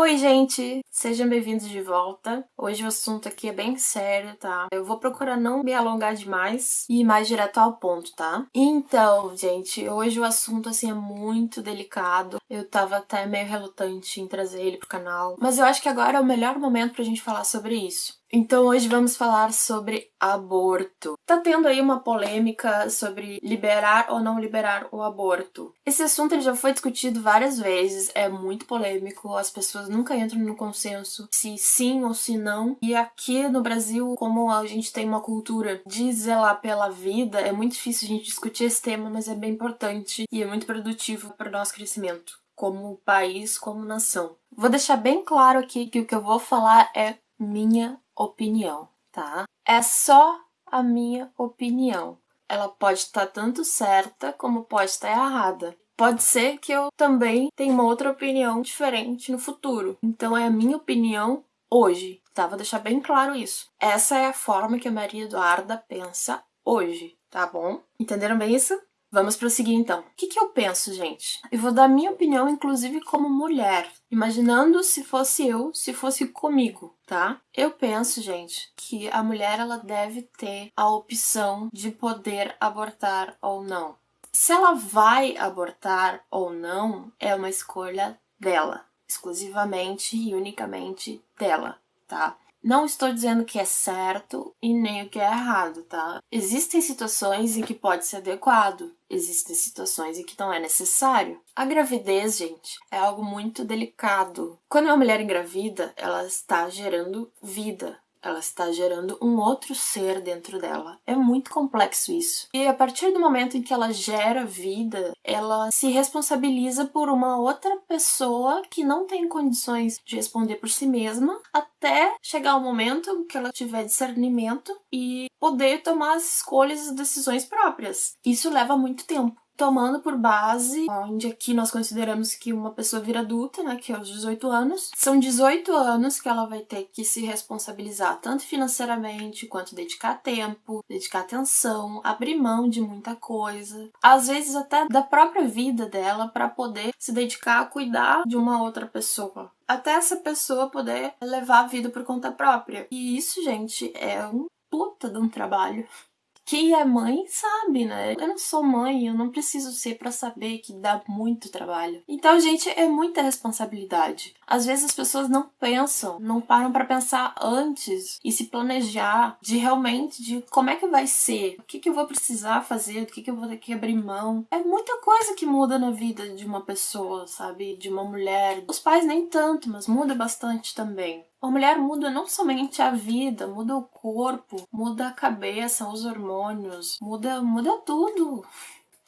Oi, gente! Sejam bem-vindos de volta. Hoje o assunto aqui é bem sério, tá? Eu vou procurar não me alongar demais e ir mais direto ao ponto, tá? Então, gente, hoje o assunto, assim, é muito delicado. Eu tava até meio relutante em trazer ele pro canal, mas eu acho que agora é o melhor momento pra gente falar sobre isso. Então hoje vamos falar sobre aborto. Tá tendo aí uma polêmica sobre liberar ou não liberar o aborto. Esse assunto ele já foi discutido várias vezes, é muito polêmico, as pessoas nunca entram no consenso se sim ou se não. E aqui no Brasil, como a gente tem uma cultura de zelar pela vida, é muito difícil a gente discutir esse tema, mas é bem importante e é muito produtivo para o nosso crescimento como país, como nação. Vou deixar bem claro aqui que o que eu vou falar é minha opinião, tá? É só a minha opinião. Ela pode estar tanto certa como pode estar errada. Pode ser que eu também tenha uma outra opinião diferente no futuro. Então é a minha opinião hoje, tá? Vou deixar bem claro isso. Essa é a forma que a Maria Eduarda pensa hoje, tá bom? Entenderam bem isso? Vamos prosseguir então. O que, que eu penso, gente? Eu vou dar minha opinião, inclusive como mulher, imaginando se fosse eu, se fosse comigo, tá? Eu penso, gente, que a mulher ela deve ter a opção de poder abortar ou não. Se ela vai abortar ou não, é uma escolha dela, exclusivamente e unicamente dela, tá? Não estou dizendo que é certo e nem o que é errado, tá? Existem situações em que pode ser adequado, existem situações em que não é necessário. A gravidez, gente, é algo muito delicado. Quando uma mulher engravida, ela está gerando vida, ela está gerando um outro ser dentro dela. É muito complexo isso. E a partir do momento em que ela gera vida, ela se responsabiliza por uma outra pessoa que não tem condições de responder por si mesma, até chegar o momento que ela tiver discernimento e poder tomar as escolhas e decisões próprias. Isso leva muito tempo tomando por base, onde aqui nós consideramos que uma pessoa vira adulta, né, que é os 18 anos. São 18 anos que ela vai ter que se responsabilizar tanto financeiramente quanto dedicar tempo, dedicar atenção, abrir mão de muita coisa, às vezes até da própria vida dela para poder se dedicar a cuidar de uma outra pessoa até essa pessoa poder levar a vida por conta própria. E isso, gente, é um puta de um trabalho. Quem é mãe sabe, né? Eu não sou mãe, eu não preciso ser para saber que dá muito trabalho. Então, gente, é muita responsabilidade. Às vezes as pessoas não pensam, não param para pensar antes e se planejar de realmente de como é que vai ser, o que, que eu vou precisar fazer, do que, que eu vou ter que abrir mão. É muita coisa que muda na vida de uma pessoa, sabe? De uma mulher. Os pais nem tanto, mas muda bastante também. A mulher muda não somente a vida, muda o corpo, muda a cabeça, os hormônios, muda, muda tudo.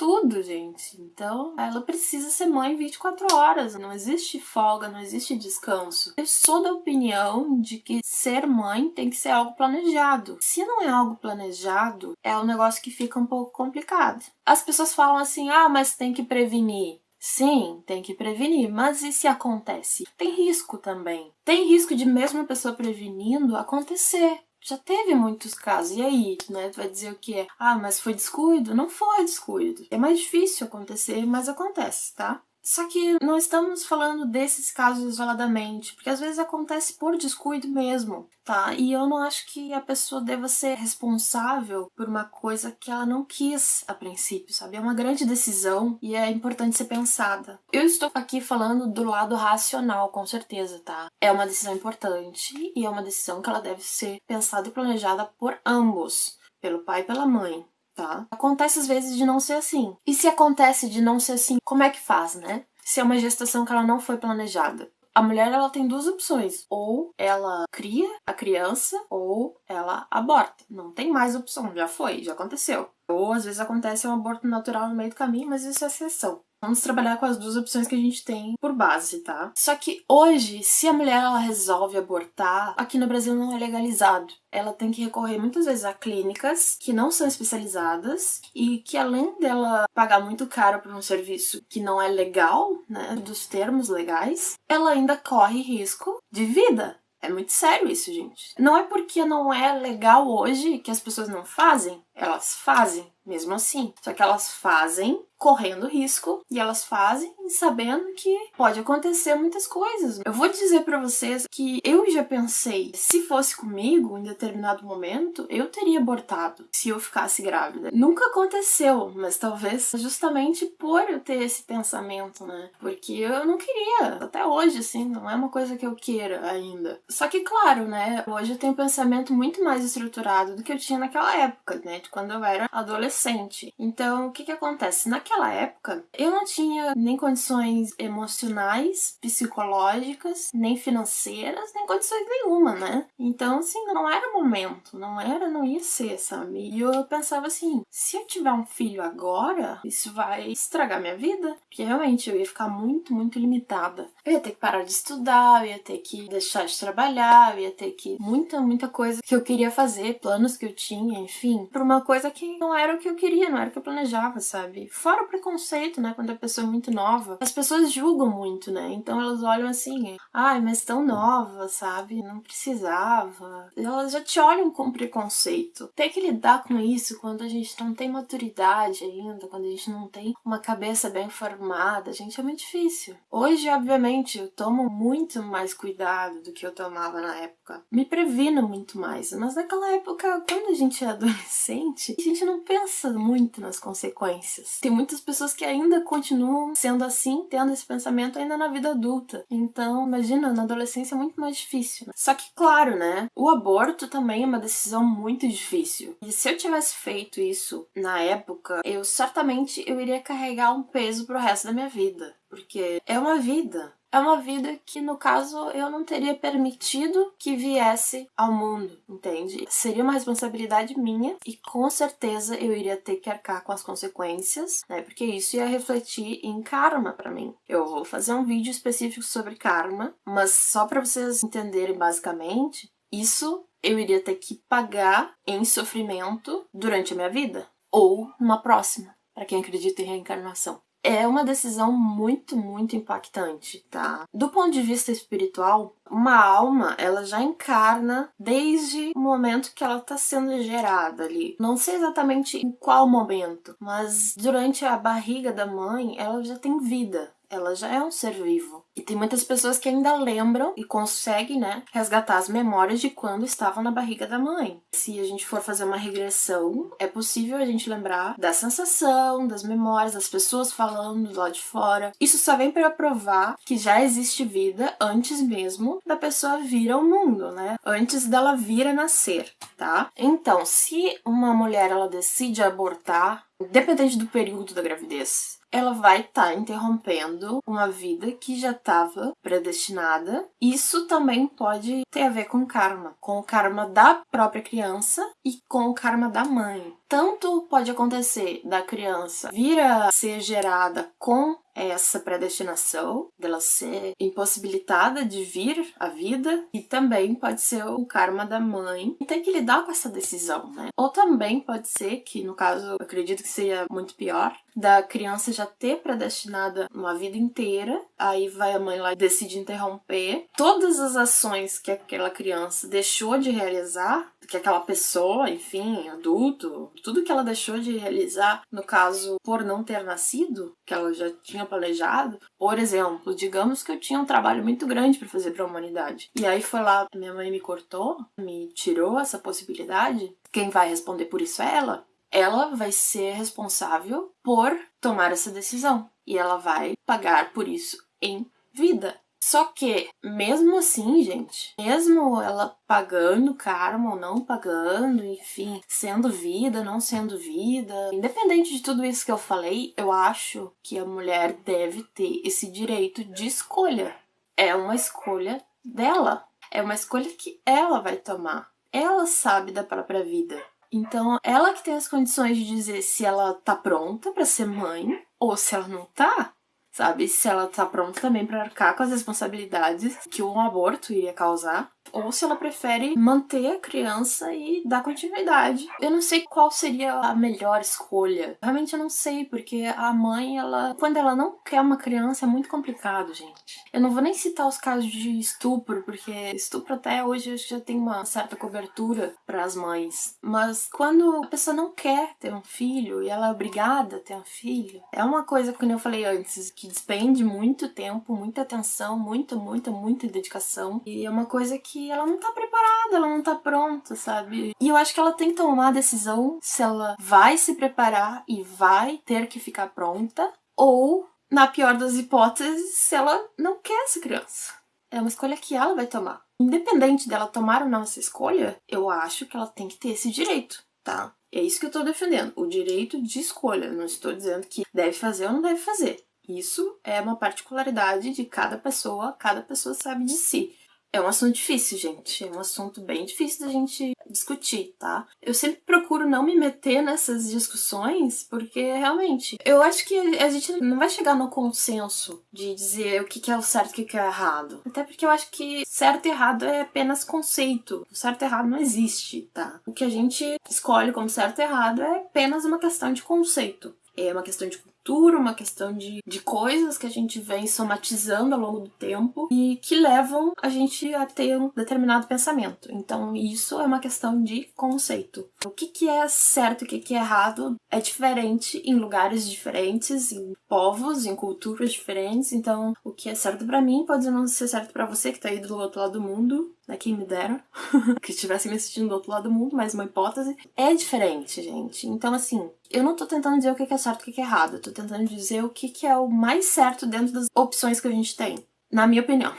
Tudo, gente. Então, ela precisa ser mãe 24 horas. Não existe folga, não existe descanso. Eu sou da opinião de que ser mãe tem que ser algo planejado. Se não é algo planejado, é um negócio que fica um pouco complicado. As pessoas falam assim: ah, mas tem que prevenir. Sim, tem que prevenir, mas e se acontece? Tem risco também. Tem risco de mesmo a pessoa prevenindo acontecer. Já teve muitos casos. E aí, né? Tu vai dizer o que é? Ah, mas foi descuido? Não foi descuido. É mais difícil acontecer, mas acontece, tá? Só que não estamos falando desses casos isoladamente, porque às vezes acontece por descuido mesmo, tá? E eu não acho que a pessoa deva ser responsável por uma coisa que ela não quis a princípio, sabe? É uma grande decisão e é importante ser pensada. Eu estou aqui falando do lado racional, com certeza, tá? É uma decisão importante e é uma decisão que ela deve ser pensada e planejada por ambos, pelo pai e pela mãe tá? Acontece às vezes de não ser assim. E se acontece de não ser assim, como é que faz, né? Se é uma gestação que ela não foi planejada. A mulher ela tem duas opções: ou ela cria a criança ou ela aborta. Não tem mais opção, já foi, já aconteceu. Ou às vezes acontece um aborto natural no meio do caminho, mas isso é exceção. Vamos trabalhar com as duas opções que a gente tem por base, tá? Só que hoje, se a mulher ela resolve abortar, aqui no Brasil não é legalizado. Ela tem que recorrer muitas vezes a clínicas que não são especializadas e que além dela pagar muito caro por um serviço que não é legal, né, dos termos legais, ela ainda corre risco de vida. É muito sério isso, gente. Não é porque não é legal hoje que as pessoas não fazem. Elas fazem, mesmo assim. Só que elas fazem correndo risco e elas fazem sabendo que pode acontecer muitas coisas. Eu vou dizer para vocês que eu já pensei, se fosse comigo em determinado momento, eu teria abortado se eu ficasse grávida. Nunca aconteceu, mas talvez justamente por eu ter esse pensamento, né? Porque eu não queria, até hoje assim, não é uma coisa que eu queira ainda. Só que claro, né, hoje eu tenho um pensamento muito mais estruturado do que eu tinha naquela época, né, de quando eu era adolescente. Então, o que que acontece? Naquela naquela época, eu não tinha nem condições emocionais, psicológicas, nem financeiras, nem condições nenhuma, né? Então, assim, não era o momento, não era, não ia ser, sabe? E eu pensava assim, se eu tiver um filho agora, isso vai estragar minha vida, porque realmente eu ia ficar muito, muito limitada. Eu ia ter que parar de estudar, eu ia ter que deixar de trabalhar, eu ia ter que muita, muita coisa que eu queria fazer, planos que eu tinha, enfim, por uma coisa que não era o que eu queria, não era o que eu planejava, sabe? Fora preconceito, né? Quando a pessoa é muito nova. As pessoas julgam muito, né? Então elas olham assim, ai, mas tão nova, sabe? Não precisava. Elas já te olham com preconceito. Ter que lidar com isso quando a gente não tem maturidade ainda, quando a gente não tem uma cabeça bem formada, gente, é muito difícil. Hoje, obviamente, eu tomo muito mais cuidado do que eu tomava na época. Me previno muito mais. Mas naquela época, quando a gente é adolescente, a gente não pensa muito nas consequências. Tem muito muitas pessoas que ainda continuam sendo assim, tendo esse pensamento ainda na vida adulta. Então, imagina, na adolescência é muito mais difícil. Né? Só que, claro, né? O aborto também é uma decisão muito difícil. E se eu tivesse feito isso na época, eu certamente eu iria carregar um peso pro resto da minha vida. Porque é uma vida é uma vida que, no caso, eu não teria permitido que viesse ao mundo, entende? Seria uma responsabilidade minha e com certeza eu iria ter que arcar com as consequências, né? Porque isso ia refletir em karma para mim. Eu vou fazer um vídeo específico sobre karma, mas só para vocês entenderem basicamente, isso eu iria ter que pagar em sofrimento durante a minha vida ou numa próxima, para quem acredita em reencarnação é uma decisão muito, muito impactante, tá? Do ponto de vista espiritual, uma alma, ela já encarna desde o momento que ela está sendo gerada ali. Não sei exatamente em qual momento, mas durante a barriga da mãe, ela já tem vida, ela já é um ser vivo. E tem muitas pessoas que ainda lembram e conseguem, né, resgatar as memórias de quando estavam na barriga da mãe. Se a gente for fazer uma regressão, é possível a gente lembrar da sensação, das memórias, das pessoas falando lá de fora. Isso só vem para provar que já existe vida antes mesmo da pessoa vir ao mundo, né? Antes dela vir a nascer, tá? Então, se uma mulher ela decide abortar, independente do período da gravidez, ela vai estar tá interrompendo uma vida que já estava predestinada. Isso também pode ter a ver com karma, com o karma da própria criança e com o karma da mãe. Tanto pode acontecer da criança vir a ser gerada com essa predestinação dela ser impossibilitada de vir à vida e também pode ser o karma da mãe tem que lidar com essa decisão, né? Ou também pode ser que, no caso, acredito que seria muito pior, da criança já ter predestinada uma vida inteira, aí vai a mãe lá e decide interromper todas as ações que aquela criança deixou de realizar, que aquela pessoa, enfim, adulto, tudo que ela deixou de realizar, no caso, por não ter nascido, que ela já tinha planejado. Por exemplo, digamos que eu tinha um trabalho muito grande para fazer para a humanidade. E aí foi lá, minha mãe me cortou, me tirou essa possibilidade. Quem vai responder por isso é ela ela vai ser responsável por tomar essa decisão e ela vai pagar por isso em vida. Só que, mesmo assim, gente, mesmo ela pagando karma ou não pagando, enfim, sendo vida, não sendo vida, independente de tudo isso que eu falei, eu acho que a mulher deve ter esse direito de escolha. É uma escolha dela. É uma escolha que ela vai tomar. Ela sabe da própria vida. Então, ela que tem as condições de dizer se ela tá pronta para ser mãe ou se ela não tá, sabe? Se ela tá pronta também para arcar com as responsabilidades que um aborto iria causar. Ou se ela prefere manter a criança e dar continuidade. Eu não sei qual seria a melhor escolha. Realmente eu não sei, porque a mãe, ela, quando ela não quer uma criança, é muito complicado, gente. Eu não vou nem citar os casos de estupro, porque estupro até hoje já tem uma certa cobertura para as mães. Mas quando a pessoa não quer ter um filho e ela é obrigada a ter um filho, é uma coisa, como eu falei antes, que despende muito tempo, muita atenção, muita, muita, muita dedicação. E é uma coisa que ela não tá preparada, ela não tá pronta, sabe? E eu acho que ela tem que tomar a decisão se ela vai se preparar e vai ter que ficar pronta ou na pior das hipóteses, se ela não quer essa criança. É uma escolha que ela vai tomar. Independente dela tomar ou não essa escolha, eu acho que ela tem que ter esse direito, tá? É isso que eu tô defendendo, o direito de escolha. Não estou dizendo que deve fazer ou não deve fazer. Isso é uma particularidade de cada pessoa, cada pessoa sabe de si. É um assunto difícil, gente. É um assunto bem difícil da gente discutir, tá? Eu sempre procuro não me meter nessas discussões, porque realmente eu acho que a gente não vai chegar no consenso de dizer o que é o certo e o que é o errado. Até porque eu acho que certo e errado é apenas conceito. O certo e errado não existe, tá? O que a gente escolhe como certo e errado é apenas uma questão de conceito. É uma questão de cultura, uma questão de, de coisas que a gente vem somatizando ao longo do tempo e que levam a gente a ter um determinado pensamento. Então, isso é uma questão de conceito. O que, que é certo e o que, que é errado é diferente em lugares diferentes, em povos, em culturas diferentes. Então, o que é certo para mim pode não ser certo para você que tá aí do outro lado do mundo, né? Quem me dera que estivesse me assistindo do outro lado do mundo, mas uma hipótese. É diferente, gente. Então, assim, eu não tô tentando dizer o que é certo e o que é errado. Eu tô tentando dizer o que é o mais certo dentro das opções que a gente tem. Na minha opinião.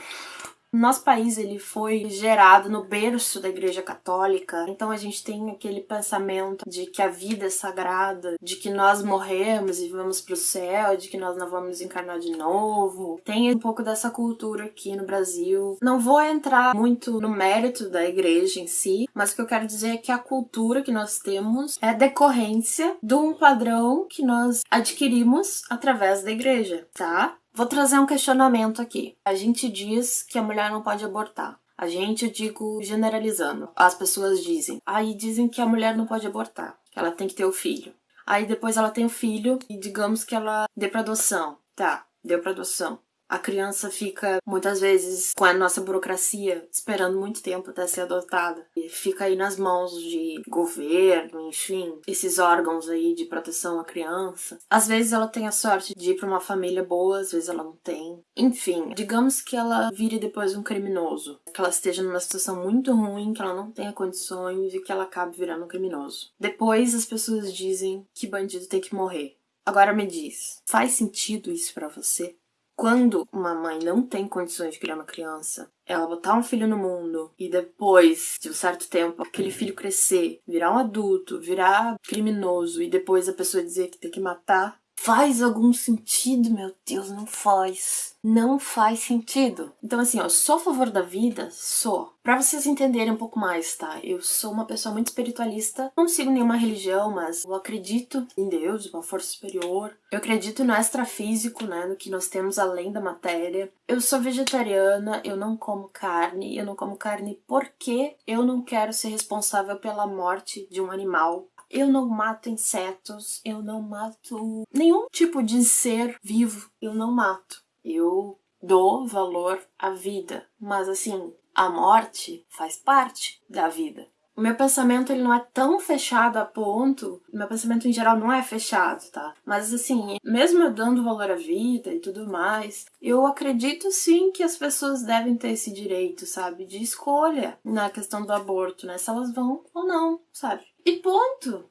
Nosso país ele foi gerado no berço da Igreja Católica, então a gente tem aquele pensamento de que a vida é sagrada, de que nós morremos e vamos para o céu, de que nós não vamos encarnar de novo. Tem um pouco dessa cultura aqui no Brasil. Não vou entrar muito no mérito da igreja em si, mas o que eu quero dizer é que a cultura que nós temos é decorrência de um padrão que nós adquirimos através da igreja, tá? Vou trazer um questionamento aqui. A gente diz que a mulher não pode abortar. A gente, eu digo generalizando. As pessoas dizem. Aí dizem que a mulher não pode abortar, que ela tem que ter o filho. Aí depois ela tem o filho e digamos que ela dê pra adoção. Tá, deu pra adoção. A criança fica muitas vezes com a nossa burocracia esperando muito tempo até ser adotada. E fica aí nas mãos de governo, enfim, esses órgãos aí de proteção à criança. Às vezes ela tem a sorte de ir para uma família boa, às vezes ela não tem. Enfim, digamos que ela vire depois um criminoso, que ela esteja numa situação muito ruim, que ela não tenha condições e que ela acabe virando um criminoso. Depois as pessoas dizem que bandido tem que morrer. Agora me diz, faz sentido isso para você? Quando uma mãe não tem condições de criar uma criança, ela botar um filho no mundo e depois de um certo tempo aquele filho crescer, virar um adulto, virar criminoso e depois a pessoa dizer que tem que matar, faz algum sentido, meu Deus, não faz não faz sentido. Então, assim, ó, sou a favor da vida? Sou. Pra vocês entenderem um pouco mais, tá? Eu sou uma pessoa muito espiritualista, não sigo nenhuma religião, mas eu acredito em Deus, uma força superior. Eu acredito no extrafísico, né? No que nós temos além da matéria. Eu sou vegetariana, eu não como carne. Eu não como carne porque eu não quero ser responsável pela morte de um animal eu não mato insetos, eu não mato nenhum tipo de ser vivo, eu não mato. Eu dou valor à vida, mas assim, a morte faz parte da vida. O meu pensamento ele não é tão fechado a ponto, meu pensamento em geral não é fechado, tá? Mas assim, mesmo eu dando valor à vida e tudo mais, eu acredito sim que as pessoas devem ter esse direito, sabe, de escolha na questão do aborto, né? Se elas vão ou não, sabe? E ponto.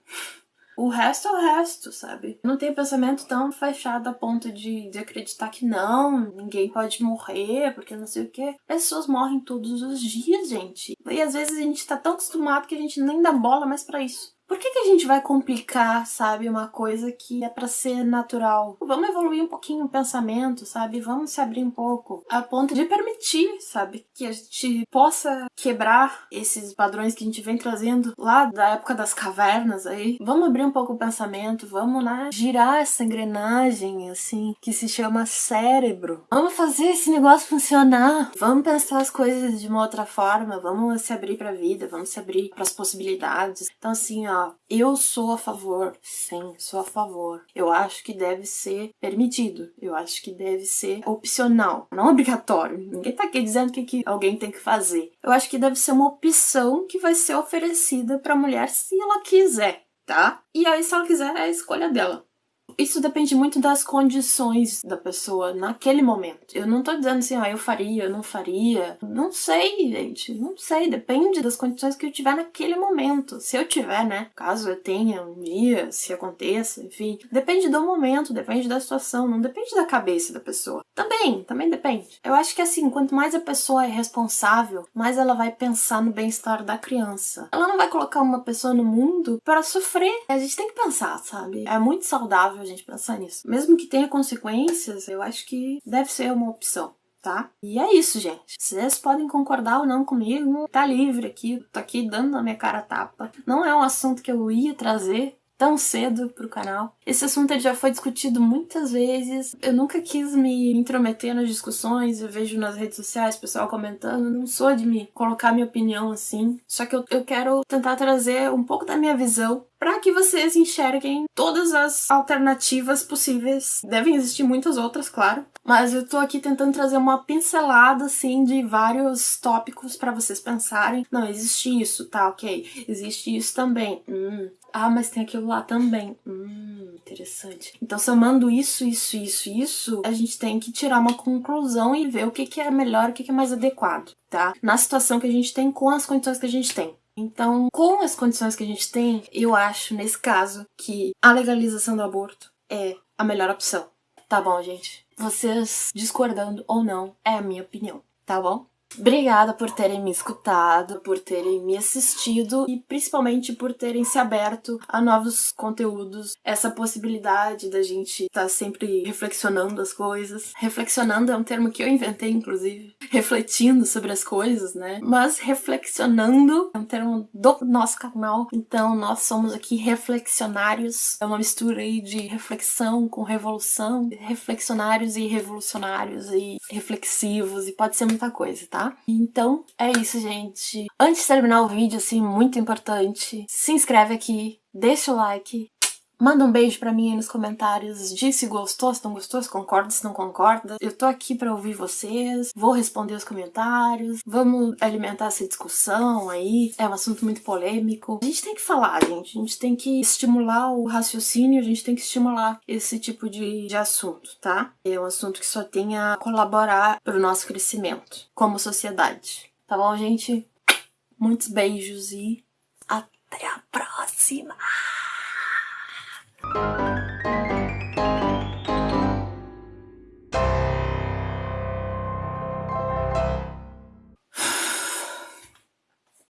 O resto é o resto, sabe? Não tenho pensamento tão fechado a ponto de, de acreditar que não, ninguém pode morrer, porque não sei o que. Pessoas morrem todos os dias, gente. E às vezes a gente tá tão acostumado que a gente nem dá bola mais para isso. Por que, que a gente vai complicar, sabe, uma coisa que é para ser natural? Vamos evoluir um pouquinho o pensamento, sabe? Vamos se abrir um pouco a ponto de permitir, sabe, que a gente possa quebrar esses padrões que a gente vem trazendo lá da época das cavernas aí. Vamos abrir um pouco o pensamento, vamos, né, girar essa engrenagem, assim, que se chama cérebro. Vamos fazer esse negócio funcionar. Vamos pensar as coisas de uma outra forma, vamos se abrir pra vida, vamos se abrir para as possibilidades. Então, assim, ó, eu sou a favor, sim, sou a favor. Eu acho que deve ser permitido, eu acho que deve ser opcional, não obrigatório. Ninguém tá aqui dizendo que, que alguém tem que fazer. Eu acho que deve ser uma opção que vai ser oferecida pra mulher se ela quiser, tá? E aí, se ela quiser, é a escolha dela. Isso depende muito das condições da pessoa naquele momento. Eu não tô dizendo assim, ah, eu faria, eu não faria. Não sei, gente. Não sei. Depende das condições que eu tiver naquele momento. Se eu tiver, né? Caso eu tenha um dia, se aconteça, enfim. Depende do momento, depende da situação. Não depende da cabeça da pessoa. Também, também depende. Eu acho que assim, quanto mais a pessoa é responsável, mais ela vai pensar no bem-estar da criança. Ela não vai colocar uma pessoa no mundo para sofrer. A gente tem que pensar, sabe? É muito saudável a gente pensar nisso. Mesmo que tenha consequências, eu acho que deve ser uma opção. Tá? E é isso, gente. Vocês podem concordar ou não comigo, tá livre aqui, tô aqui dando na minha cara tapa. Não é um assunto que eu ia trazer, tão cedo pro canal. Esse assunto já foi discutido muitas vezes. Eu nunca quis me intrometer nas discussões. Eu vejo nas redes sociais pessoal comentando. Não sou de me colocar minha opinião assim. Só que eu, eu quero tentar trazer um pouco da minha visão para que vocês enxerguem todas as alternativas possíveis. Devem existir muitas outras, claro, mas eu tô aqui tentando trazer uma pincelada assim de vários tópicos para vocês pensarem. Não, existe isso, tá, OK. Existe isso também. Hum. Ah, mas tem aquilo lá também. Hum, interessante. Então, somando isso, isso, isso, isso, a gente tem que tirar uma conclusão e ver o que, que é melhor, o que, que é mais adequado, tá? Na situação que a gente tem, com as condições que a gente tem. Então, com as condições que a gente tem, eu acho, nesse caso, que a legalização do aborto é a melhor opção. Tá bom, gente? Vocês discordando ou não, é a minha opinião, tá bom? Obrigada por terem me escutado, por terem me assistido e principalmente por terem se aberto a novos conteúdos. Essa possibilidade da gente estar tá sempre reflexionando as coisas. Reflexionando é um termo que eu inventei, inclusive. Refletindo sobre as coisas, né? Mas reflexionando é um termo do nosso canal. Então nós somos aqui reflexionários. É uma mistura aí de reflexão com revolução. Reflexionários e revolucionários e reflexivos e pode ser muita coisa, tá? Tá? Então, é isso, gente. Antes de terminar o vídeo, assim, muito importante, se inscreve aqui, deixa o like, Manda um beijo pra mim aí nos comentários, diz se gostou, se não gostou, se concorda, se não concorda. Eu tô aqui pra ouvir vocês, vou responder os comentários, vamos alimentar essa discussão aí. É um assunto muito polêmico. A gente tem que falar, gente. A gente tem que estimular o raciocínio, a gente tem que estimular esse tipo de, de assunto, tá? É um assunto que só tem a colaborar pro nosso crescimento como sociedade. Tá bom, gente? Muitos beijos e até a próxima! Música